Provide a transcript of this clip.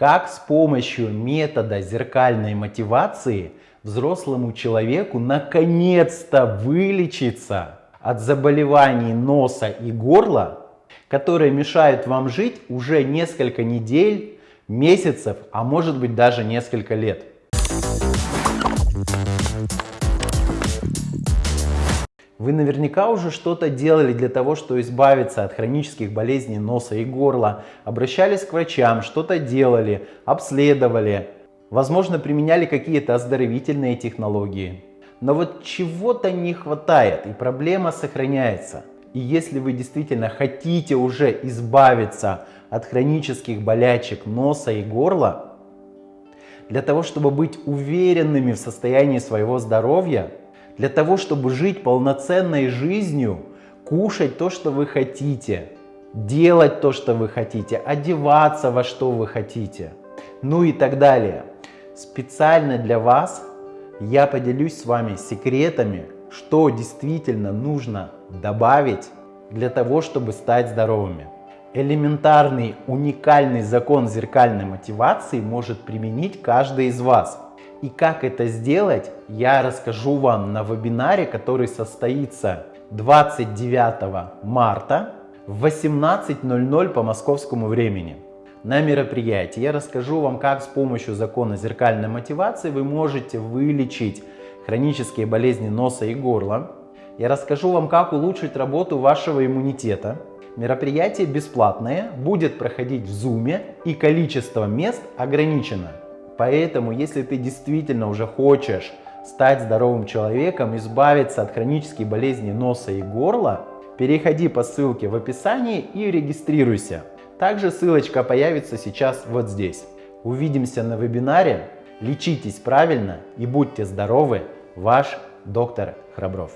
как с помощью метода зеркальной мотивации взрослому человеку наконец-то вылечиться от заболеваний носа и горла, которые мешают вам жить уже несколько недель, месяцев, а может быть даже несколько лет. Вы наверняка уже что-то делали для того, чтобы избавиться от хронических болезней носа и горла, обращались к врачам, что-то делали, обследовали, возможно применяли какие-то оздоровительные технологии. Но вот чего-то не хватает и проблема сохраняется. И если вы действительно хотите уже избавиться от хронических болячек носа и горла, для того, чтобы быть уверенными в состоянии своего здоровья, для того, чтобы жить полноценной жизнью, кушать то, что вы хотите, делать то, что вы хотите, одеваться во что вы хотите, ну и так далее. Специально для вас я поделюсь с вами секретами, что действительно нужно добавить для того, чтобы стать здоровыми. Элементарный, уникальный закон зеркальной мотивации может применить каждый из вас – и как это сделать, я расскажу вам на вебинаре, который состоится 29 марта в 18.00 по московскому времени. На мероприятии я расскажу вам, как с помощью закона зеркальной мотивации вы можете вылечить хронические болезни носа и горла. Я расскажу вам, как улучшить работу вашего иммунитета. Мероприятие бесплатное, будет проходить в Zoom и количество мест ограничено. Поэтому, если ты действительно уже хочешь стать здоровым человеком, избавиться от хронических болезней носа и горла, переходи по ссылке в описании и регистрируйся. Также ссылочка появится сейчас вот здесь. Увидимся на вебинаре. Лечитесь правильно и будьте здоровы. Ваш доктор Храбров.